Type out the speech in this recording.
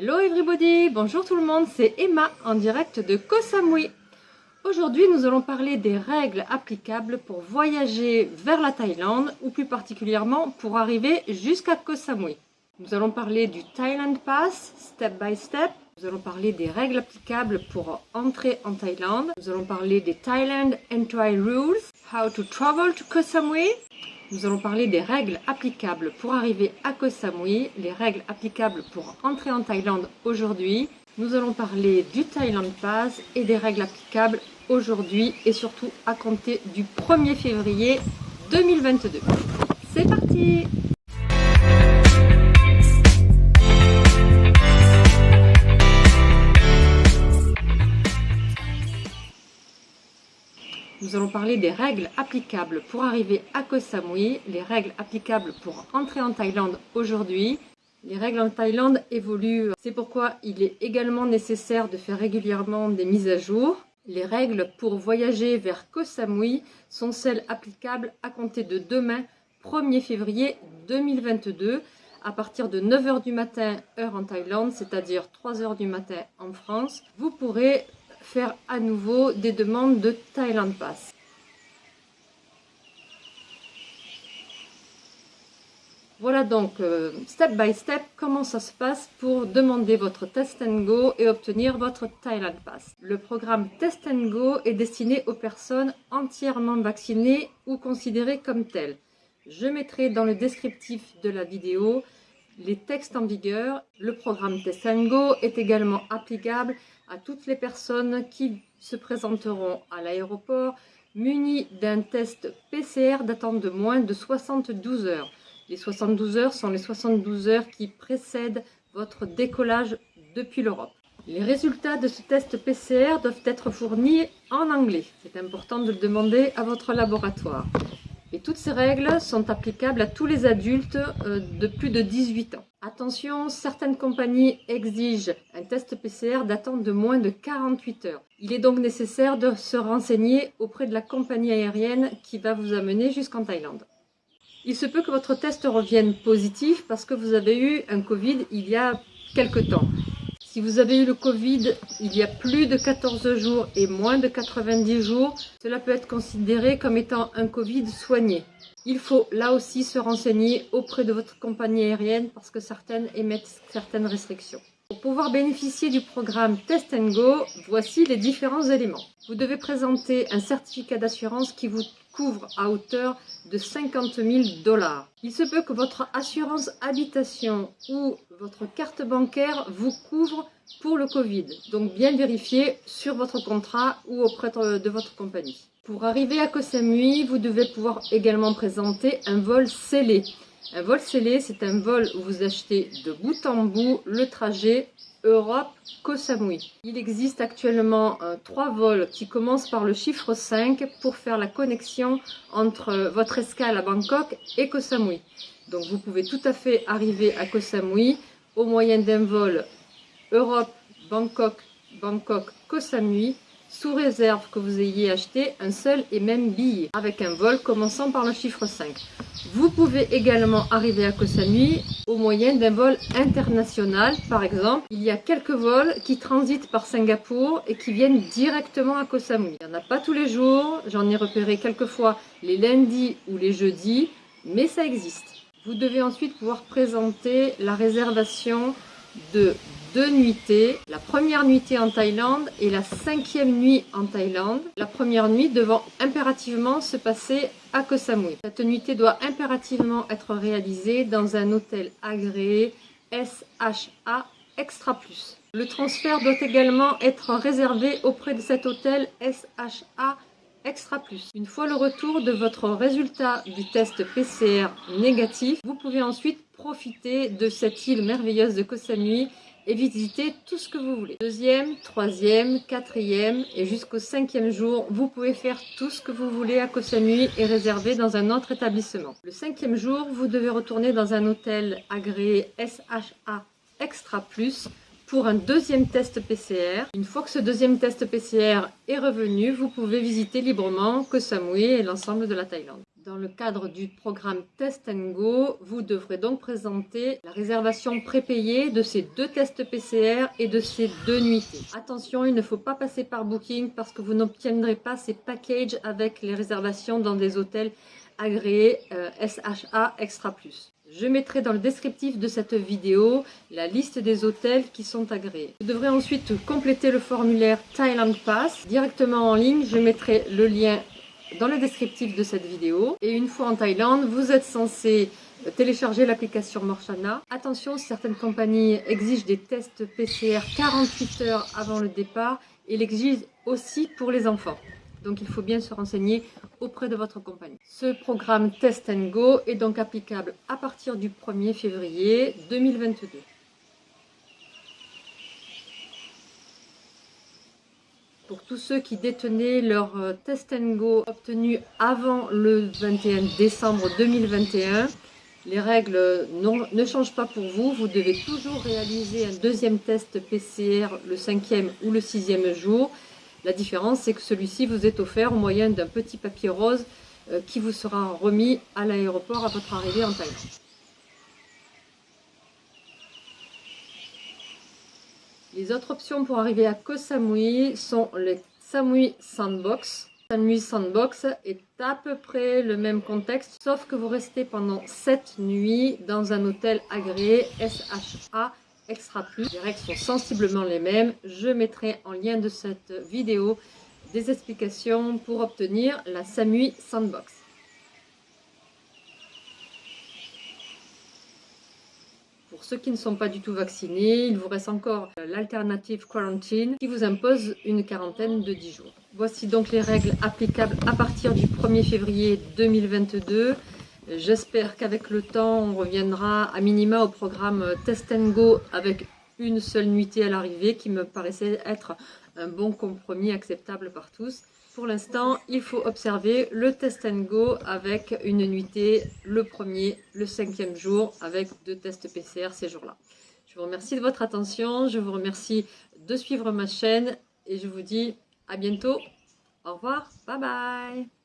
Hello everybody, bonjour tout le monde, c'est Emma en direct de Koh Samui. Aujourd'hui nous allons parler des règles applicables pour voyager vers la Thaïlande ou plus particulièrement pour arriver jusqu'à Koh Samui. Nous allons parler du Thailand Pass, step by step. Nous allons parler des règles applicables pour entrer en Thaïlande. Nous allons parler des Thailand Entry Rules, how to travel to Koh Samui. Nous allons parler des règles applicables pour arriver à Koh Samui, les règles applicables pour entrer en Thaïlande aujourd'hui. Nous allons parler du Thailand Pass et des règles applicables aujourd'hui et surtout à compter du 1er février 2022. C'est parti parler des règles applicables pour arriver à Koh Samui, les règles applicables pour entrer en Thaïlande aujourd'hui. Les règles en Thaïlande évoluent, c'est pourquoi il est également nécessaire de faire régulièrement des mises à jour. Les règles pour voyager vers Koh Samui sont celles applicables à compter de demain, 1er février 2022, à partir de 9h du matin, heure en Thaïlande, c'est-à-dire 3h du matin en France. Vous pourrez faire à nouveau des demandes de Thailand Pass. Voilà donc euh, step by step comment ça se passe pour demander votre Test and Go et obtenir votre Thailand Pass. Le programme Test and Go est destiné aux personnes entièrement vaccinées ou considérées comme telles. Je mettrai dans le descriptif de la vidéo les textes en vigueur. Le programme Test and Go est également applicable à toutes les personnes qui se présenteront à l'aéroport munis d'un test PCR datant de moins de 72 heures. Les 72 heures sont les 72 heures qui précèdent votre décollage depuis l'Europe. Les résultats de ce test PCR doivent être fournis en anglais. C'est important de le demander à votre laboratoire. Et toutes ces règles sont applicables à tous les adultes euh, de plus de 18 ans. Attention, certaines compagnies exigent un test PCR datant de moins de 48 heures. Il est donc nécessaire de se renseigner auprès de la compagnie aérienne qui va vous amener jusqu'en Thaïlande. Il se peut que votre test revienne positif parce que vous avez eu un Covid il y a quelque temps. Si vous avez eu le Covid il y a plus de 14 jours et moins de 90 jours, cela peut être considéré comme étant un Covid soigné. Il faut là aussi se renseigner auprès de votre compagnie aérienne parce que certaines émettent certaines restrictions. Pour pouvoir bénéficier du programme Test Go, voici les différents éléments. Vous devez présenter un certificat d'assurance qui vous couvre à hauteur de 50 000 dollars. Il se peut que votre assurance habitation ou votre carte bancaire vous couvre pour le Covid. Donc bien vérifier sur votre contrat ou auprès de votre compagnie. Pour arriver à Koh Samui, vous devez pouvoir également présenter un vol scellé. Un vol scellé, c'est un vol où vous achetez de bout en bout le trajet Europe-Koh Samui. Il existe actuellement euh, trois vols qui commencent par le chiffre 5 pour faire la connexion entre votre escale à Bangkok et Koh Samui. Donc vous pouvez tout à fait arriver à Koh Samui au moyen d'un vol Europe-Bangkok, Bangkok-Koh Samui sous réserve que vous ayez acheté un seul et même billet, avec un vol commençant par le chiffre 5. Vous pouvez également arriver à Koh Samui au moyen d'un vol international. Par exemple, il y a quelques vols qui transitent par Singapour et qui viennent directement à Koh Samui. Il n'y en a pas tous les jours, j'en ai repéré quelques fois les lundis ou les jeudis, mais ça existe. Vous devez ensuite pouvoir présenter la réservation de deux nuitées. La première nuitée en Thaïlande et la cinquième nuit en Thaïlande. La première nuit devant impérativement se passer à Koh Samui. Cette nuitée doit impérativement être réalisée dans un hôtel agréé SHA Extra Plus. Le transfert doit également être réservé auprès de cet hôtel SHA Extra Plus. Une fois le retour de votre résultat du test PCR négatif, vous pouvez ensuite profiter de cette île merveilleuse de Koh Samui et visiter tout ce que vous voulez. Deuxième, troisième, quatrième et jusqu'au cinquième jour, vous pouvez faire tout ce que vous voulez à Koh Samui et réserver dans un autre établissement. Le cinquième jour, vous devez retourner dans un hôtel agréé SHA Extra Plus pour un deuxième test PCR. Une fois que ce deuxième test PCR est revenu, vous pouvez visiter librement Koh Samui et l'ensemble de la Thaïlande. Dans le cadre du programme Test Go, vous devrez donc présenter la réservation prépayée de ces deux tests PCR et de ces deux nuitées. Attention, il ne faut pas passer par Booking parce que vous n'obtiendrez pas ces packages avec les réservations dans des hôtels agréés euh, SHA Extra Plus. Je mettrai dans le descriptif de cette vidéo la liste des hôtels qui sont agréés. Vous devrez ensuite compléter le formulaire Thailand Pass directement en ligne. Je mettrai le lien dans le descriptif de cette vidéo. Et une fois en Thaïlande, vous êtes censé télécharger l'application Morshana. Attention, certaines compagnies exigent des tests PCR 48 heures avant le départ et l'exigent aussi pour les enfants. Donc il faut bien se renseigner auprès de votre compagnie. Ce programme Test Go est donc applicable à partir du 1er février 2022. Pour tous ceux qui détenaient leur euh, Test Go obtenu avant le 21 décembre 2021, les règles ne changent pas pour vous. Vous devez toujours réaliser un deuxième test PCR le cinquième ou le sixième jour. La différence, c'est que celui-ci vous est offert au moyen d'un petit papier rose euh, qui vous sera remis à l'aéroport à votre arrivée en Thaïlande. Les autres options pour arriver à Koh Samui sont les Samui Sandbox. Samui Sandbox est à peu près le même contexte, sauf que vous restez pendant 7 nuits dans un hôtel agréé SHA Extra Plus. Les règles sont sensiblement les mêmes. Je mettrai en lien de cette vidéo des explications pour obtenir la Samui Sandbox. Pour ceux qui ne sont pas du tout vaccinés, il vous reste encore l'alternative quarantine qui vous impose une quarantaine de 10 jours. Voici donc les règles applicables à partir du 1er février 2022. J'espère qu'avec le temps, on reviendra à minima au programme Test Go avec une seule nuitée à l'arrivée qui me paraissait être un bon compromis acceptable par tous. Pour l'instant, il faut observer le test and go avec une nuitée le premier, le cinquième jour avec deux tests PCR ces jours-là. Je vous remercie de votre attention, je vous remercie de suivre ma chaîne et je vous dis à bientôt. Au revoir, bye bye